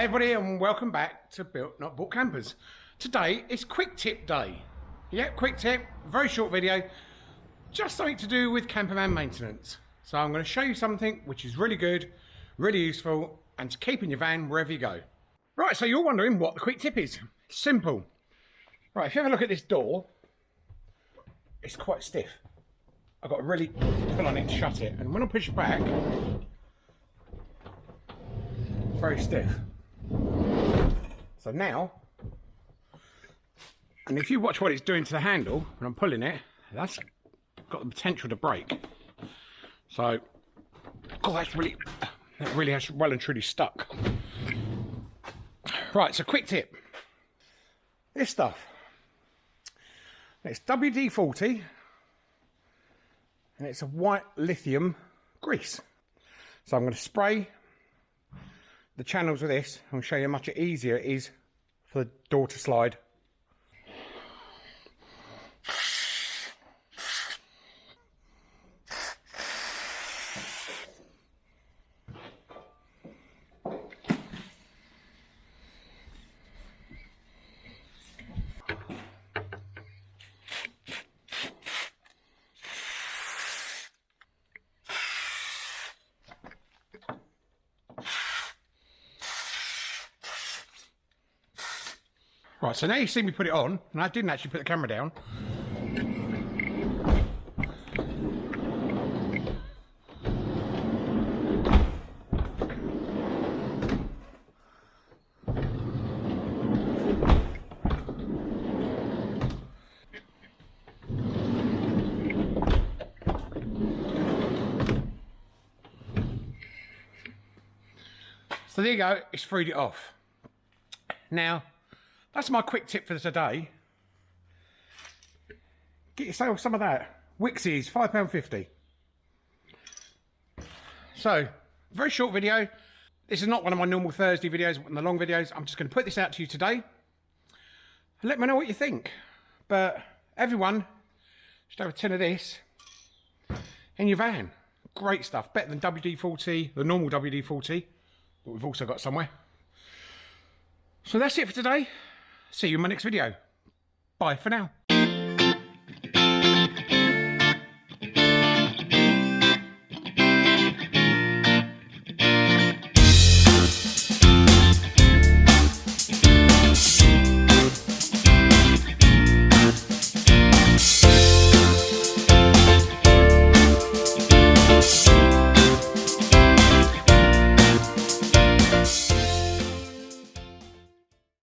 everybody and welcome back to Built Not Bought Campers. Today is quick tip day. Yep, quick tip, very short video, just something to do with campervan maintenance. So I'm going to show you something which is really good, really useful and to keep in your van wherever you go. Right, so you're wondering what the quick tip is. Simple. Right, if you have a look at this door, it's quite stiff. I've got to really pull on it to shut it and when I push back, very stiff. So now, and if you watch what it's doing to the handle, when I'm pulling it, that's got the potential to break. So, oh, that's really, that really has well and truly stuck. Right, so quick tip. This stuff. It's WD-40, and it's a white lithium grease. So I'm going to spray the channels with this, I'll show you how much easier it is for the door to slide. Right, so now you see me put it on, and I didn't actually put the camera down. So there you go, it's freed it off. Now, that's my quick tip for today. Get yourself some of that. Wixies, £5.50. So, very short video. This is not one of my normal Thursday videos, one of the long videos. I'm just going to put this out to you today. Let me know what you think. But everyone should have a tin of this in your van. Great stuff. Better than WD-40, the normal WD-40 that we've also got somewhere. So that's it for today. See you in my next video. Bye for now.